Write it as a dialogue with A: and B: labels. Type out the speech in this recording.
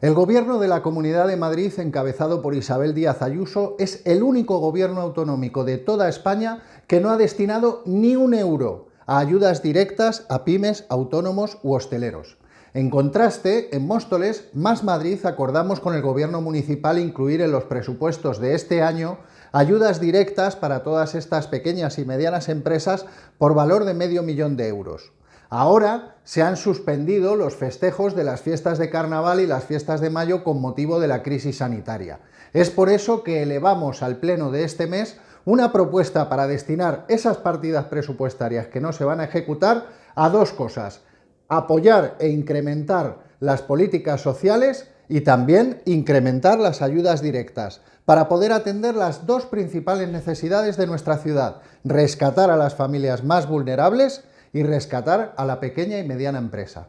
A: El gobierno de la Comunidad de Madrid, encabezado por Isabel Díaz Ayuso, es el único gobierno autonómico de toda España que no ha destinado ni un euro a ayudas directas a pymes, autónomos u hosteleros. En contraste, en Móstoles, Más Madrid acordamos con el gobierno municipal incluir en los presupuestos de este año ayudas directas para todas estas pequeñas y medianas empresas por valor de medio millón de euros. Ahora se han suspendido los festejos de las fiestas de carnaval y las fiestas de mayo con motivo de la crisis sanitaria. Es por eso que elevamos al pleno de este mes una propuesta para destinar esas partidas presupuestarias que no se van a ejecutar a dos cosas. Apoyar e incrementar las políticas sociales y también incrementar las ayudas directas para poder atender las dos principales necesidades de nuestra ciudad, rescatar a las familias más vulnerables y rescatar a la pequeña y mediana empresa.